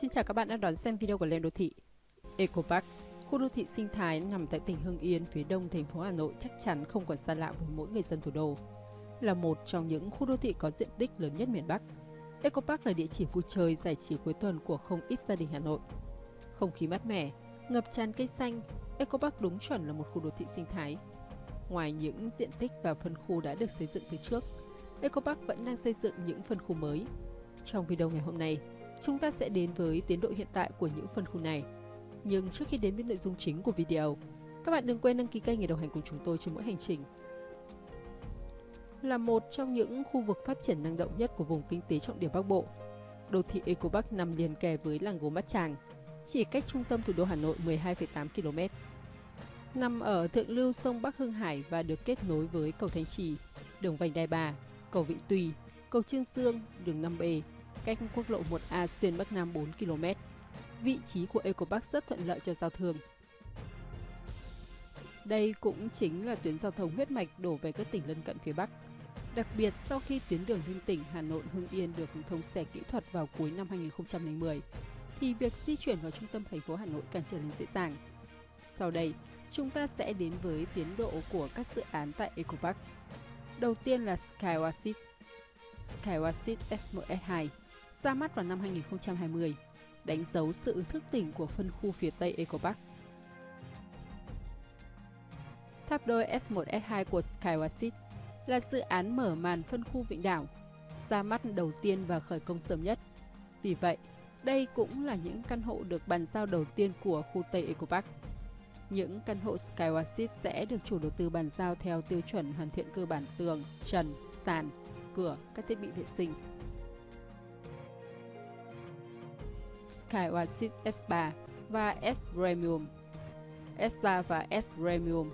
Xin chào các bạn đã đón xem video của Lên Đô Thị. Eco Park, khu đô thị sinh thái nằm tại tỉnh Hưng Yên phía đông thành phố Hà Nội chắc chắn không còn xa lạ với mỗi người dân thủ đô. Là một trong những khu đô thị có diện tích lớn nhất miền Bắc, Eco Park là địa chỉ vui chơi giải trí cuối tuần của không ít gia đình Hà Nội. Không khí mát mẻ, ngập tràn cây xanh, Eco Park đúng chuẩn là một khu đô thị sinh thái. Ngoài những diện tích và phân khu đã được xây dựng từ trước, Eco Park vẫn đang xây dựng những phân khu mới. Trong video ngày hôm nay, Chúng ta sẽ đến với tiến độ hiện tại của những phân khu này. Nhưng trước khi đến với nội dung chính của video, các bạn đừng quên đăng ký kênh để đồng hành cùng chúng tôi trên mỗi hành trình. Là một trong những khu vực phát triển năng động nhất của vùng kinh tế trọng điểm Bắc Bộ, đô thị Eco bắc nằm liền kề với làng gốm Bát Tràng, chỉ cách trung tâm thủ đô Hà Nội 12,8 km. Nằm ở thượng lưu sông Bắc Hưng Hải và được kết nối với cầu Thanh Trì, đường vành Đai Bà, cầu Vị Tùy, cầu Trương Dương, đường 5B, cách quốc lộ 1A xuyên Bắc Nam 4 km. Vị trí của Eco Park rất thuận lợi cho giao thương. Đây cũng chính là tuyến giao thông huyết mạch đổ về các tỉnh lân cận phía Bắc. Đặc biệt sau khi tuyến đường liên tỉnh Hà Nội Hưng Yên được thông xe kỹ thuật vào cuối năm 2010, thì việc di chuyển vào trung tâm thành phố Hà Nội càng trở nên dễ dàng. Sau đây, chúng ta sẽ đến với tiến độ của các dự án tại Eco Park. Đầu tiên là Sky Oasis. SMS2 ra mắt vào năm 2020, đánh dấu sự thức tỉnh của phân khu phía Tây Eco Park. Tháp đôi S1 S2 của Skywasit là dự án mở màn phân khu Vịnh Đảo, ra mắt đầu tiên và khởi công sớm nhất. Vì vậy, đây cũng là những căn hộ được bàn giao đầu tiên của khu Tây Eco Park. Những căn hộ Skywasit sẽ được chủ đầu tư bàn giao theo tiêu chuẩn hoàn thiện cơ bản tường, trần, sàn, cửa, các thiết bị vệ sinh, Sky S3 và S Premium. S3 và S Premium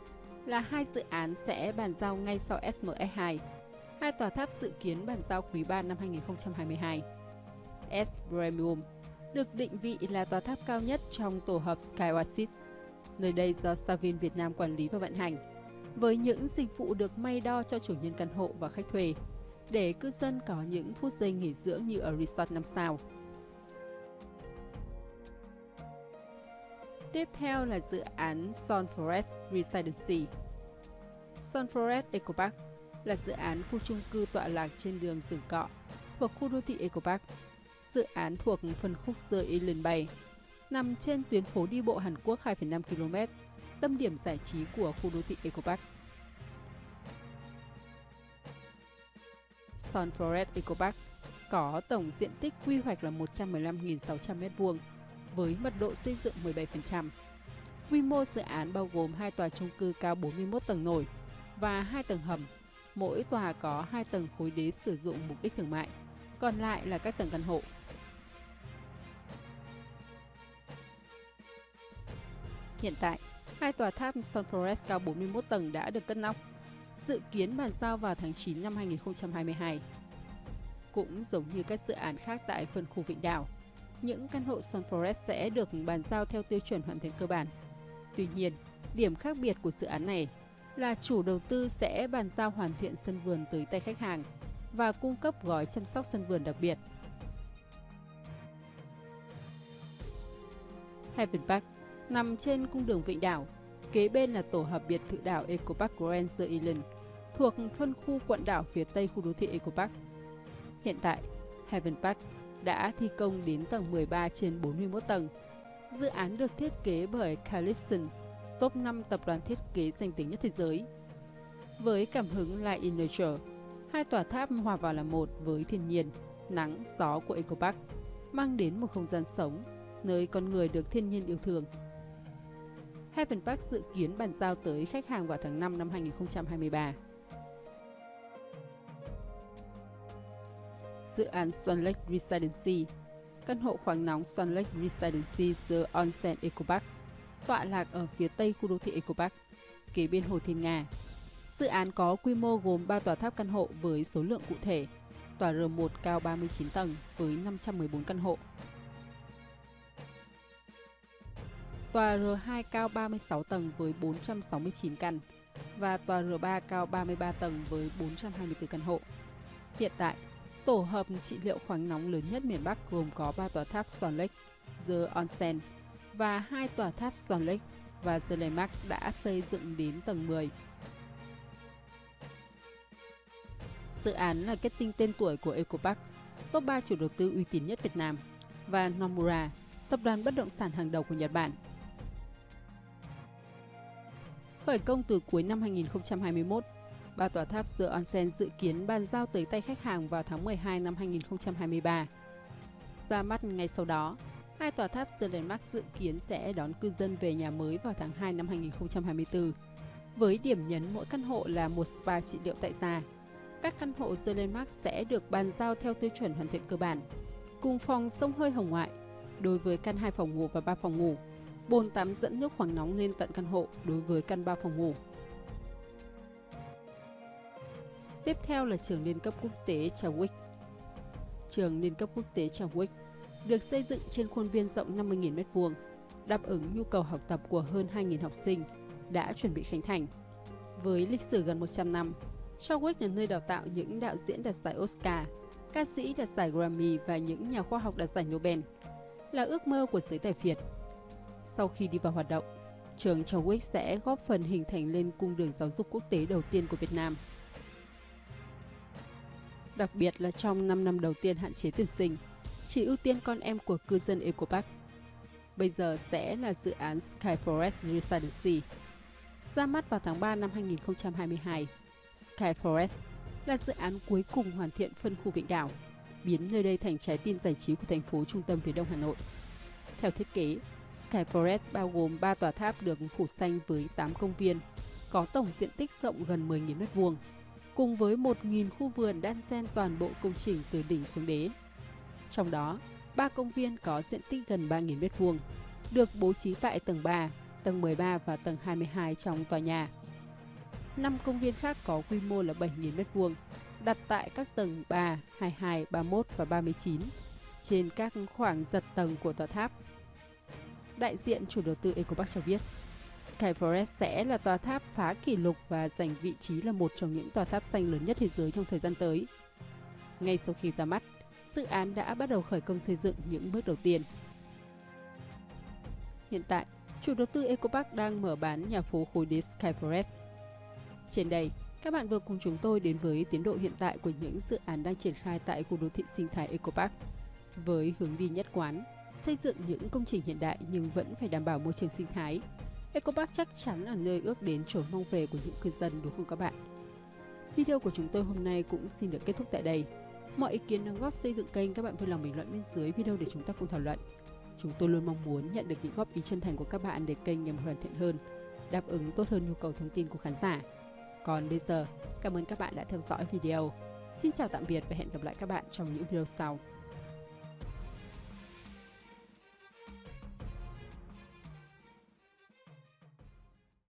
là hai dự án sẽ bàn giao ngay sau SME2. Hai tòa tháp dự kiến bàn giao quý 3 năm 2022. S Premium được định vị là tòa tháp cao nhất trong tổ hợp Skyasis. Nơi đây do Savin Việt Nam quản lý và vận hành, với những dịch vụ được may đo cho chủ nhân căn hộ và khách thuê, để cư dân có những phút giây nghỉ dưỡng như ở resort 5 sao. Tiếp theo là dự án Sun Forest Residency. Sun Forest Eco Park là dự án khu chung cư tọa lạc trên đường Rừng Cọ thuộc khu đô thị Eco Park. Dự án thuộc phân khúc The Island Bay, nằm trên tuyến phố đi bộ Hàn Quốc 2,5 km, tâm điểm giải trí của khu đô thị Eco Park. Sun Forest Eco Park có tổng diện tích quy hoạch là 115.600 m2 với mật độ xây dựng 17%. Quy mô dự án bao gồm hai tòa chung cư cao 41 tầng nổi và hai tầng hầm. Mỗi tòa có hai tầng khối đế sử dụng mục đích thương mại, còn lại là các tầng căn hộ. Hiện tại, hai tòa tháp Sun Forest cao 41 tầng đã được cất nóc, dự kiến bàn giao vào tháng 9 năm 2022. Cũng giống như các dự án khác tại phân khu Vịnh Đảo, những căn hộ Sun Forest sẽ được bàn giao theo tiêu chuẩn hoàn thành cơ bản. Tuy nhiên, điểm khác biệt của dự án này là chủ đầu tư sẽ bàn giao hoàn thiện sân vườn tới tay khách hàng và cung cấp gói chăm sóc sân vườn đặc biệt. Heaven Park nằm trên cung đường Vịnh Đảo, kế bên là tổ hợp biệt thự đảo Eco Park Grand Island, thuộc phân khu quận đảo phía tây khu đô thị Eco Park. Hiện tại, Heaven Park đã thi công đến tầng 13 trên 41 tầng. Dự án được thiết kế bởi Callison, top 5 tập đoàn thiết kế danh tiếng nhất thế giới. Với cảm hứng là in Nature, hai tòa tháp hòa vào là một với thiên nhiên, nắng, gió của Eco Park, mang đến một không gian sống, nơi con người được thiên nhiên yêu thương. Heaven Park dự kiến bàn giao tới khách hàng vào tháng 5 năm 2023. Dự án Swan Lake Residency, căn hộ khoáng nóng Swan Lake Residency The Onsen Eco Park, tọa lạc ở phía tây khu đô thị Eco Park, kế bên Hồ Thiên Nga. Dự án có quy mô gồm 3 tòa tháp căn hộ với số lượng cụ thể, tòa R1 cao 39 tầng với 514 căn hộ. Tòa R2 cao 36 tầng với 469 căn và tòa R3 cao 33 tầng với 424 căn hộ. Hiện tại, Tổ hợp trị liệu khoáng nóng lớn nhất miền Bắc gồm có 3 tòa tháp Swan Lake, The Onsen và hai tòa tháp Swan Lake và The Landmark đã xây dựng đến tầng 10. Dự án là kết tinh tên tuổi của Eco Park, top 3 chủ đầu tư uy tín nhất Việt Nam, và Nomura, tập đoàn bất động sản hàng đầu của Nhật Bản. Khởi công từ cuối năm 2021, ba tòa tháp The Onsen dự kiến bàn giao tới tay khách hàng vào tháng 12 năm 2023. Ra mắt ngay sau đó, hai tòa tháp The Landmark dự kiến sẽ đón cư dân về nhà mới vào tháng 2 năm 2024, với điểm nhấn mỗi căn hộ là một spa trị liệu tại gia. Các căn hộ The Landmark sẽ được bàn giao theo tiêu chuẩn hoàn thiện cơ bản, cùng phòng sông hơi hồng ngoại, đối với căn 2 phòng ngủ và 3 phòng ngủ, bồn tắm dẫn nước khoáng nóng lên tận căn hộ đối với căn 3 phòng ngủ. Tiếp theo là trường liên cấp quốc tế Chadwick. Trường liên cấp quốc tế Chadwick được xây dựng trên khuôn viên rộng 50.000 m2, đáp ứng nhu cầu học tập của hơn 2.000 học sinh, đã chuẩn bị khánh thành. Với lịch sử gần 100 năm, Chadwick là nơi đào tạo những đạo diễn đạt giải Oscar, ca sĩ đạt giải Grammy và những nhà khoa học đạt giải Nobel, là ước mơ của giới tài phiệt Sau khi đi vào hoạt động, trường Chadwick sẽ góp phần hình thành lên cung đường giáo dục quốc tế đầu tiên của Việt Nam. Đặc biệt là trong 5 năm đầu tiên hạn chế tuyển sinh, chỉ ưu tiên con em của cư dân Eco Park. Bây giờ sẽ là dự án Sky Forest Residency. Ra mắt vào tháng 3 năm 2022, Sky Forest là dự án cuối cùng hoàn thiện phân khu Vịnh Đảo, biến nơi đây thành trái tim giải trí của thành phố trung tâm phía đông Hà Nội. Theo thiết kế, Sky Forest bao gồm 3 tòa tháp được phủ xanh với 8 công viên, có tổng diện tích rộng gần 10.000 m2, cùng với 1.000 khu vườn đan xen toàn bộ công trình từ đỉnh xuống đế. Trong đó, ba công viên có diện tích gần 3.000 m2, được bố trí tại tầng 3, tầng 13 và tầng 22 trong tòa nhà. 5 công viên khác có quy mô là 7.000 m2, đặt tại các tầng 3, 22, 31 và 39, trên các khoảng giật tầng của tòa tháp. Đại diện chủ đầu tư Ecopark cho biết, Skyforest sẽ là tòa tháp phá kỷ lục và giành vị trí là một trong những tòa tháp xanh lớn nhất thế giới trong thời gian tới. Ngay sau khi ra mắt, dự án đã bắt đầu khởi công xây dựng những bước đầu tiên. Hiện tại, chủ đầu tư Ecopark đang mở bán nhà phố khối đế Skyforest. Trên đây, các bạn vừa cùng chúng tôi đến với tiến độ hiện tại của những dự án đang triển khai tại khu đô thị sinh thái Ecopark với hướng đi nhất quán, xây dựng những công trình hiện đại nhưng vẫn phải đảm bảo môi trường sinh thái. Ecopark chắc chắn là nơi ước đến trốn mong về của những cư dân đúng không các bạn? Video của chúng tôi hôm nay cũng xin được kết thúc tại đây. Mọi ý kiến đóng góp xây dựng kênh các bạn vui lòng bình luận bên dưới video để chúng ta cùng thảo luận. Chúng tôi luôn mong muốn nhận được những góp ý chân thành của các bạn để kênh nhằm hoàn thiện hơn, đáp ứng tốt hơn nhu cầu thông tin của khán giả. Còn bây giờ, cảm ơn các bạn đã theo dõi video. Xin chào tạm biệt và hẹn gặp lại các bạn trong những video sau.